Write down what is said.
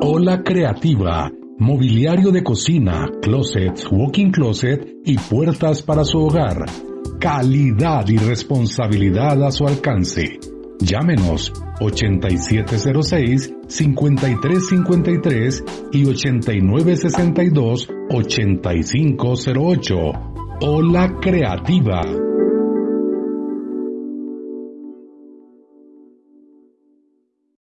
Hola Creativa, mobiliario de cocina, closets, walking closet y puertas para su hogar. Calidad y responsabilidad a su alcance. Llámenos 8706-5353 y 8962-8508. Hola Creativa.